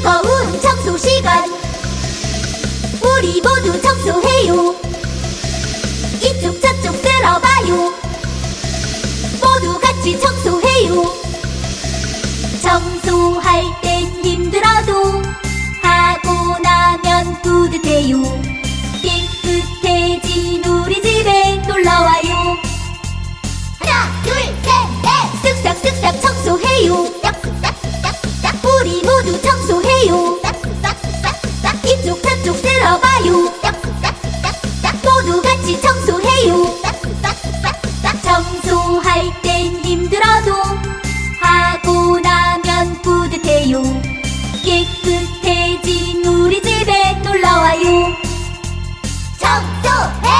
청소 시간. 우리 모두 청소해요. 이쪽 저쪽 쓸어봐요. 모두 같이 청소해요. 청소할 땐 힘들어도 해요. 싹싹싹싹싹 이쪽 저쪽 쓸어봐요. 싹싹싹싹싹 모두 같이 청소해요. 싹싹싹싹싹 청소할 땐 힘들어도 하고 나면 뿌듯해요. 깨끗해진 우리 집에 놀러와요. 청소해